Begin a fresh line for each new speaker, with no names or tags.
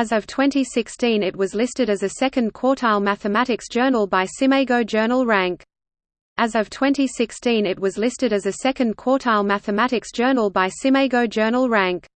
As of 2016 it was listed as a second quartile mathematics journal by SCImago Journal Rank. As of 2016 it was listed as a second quartile mathematics journal by SCImago Journal Rank.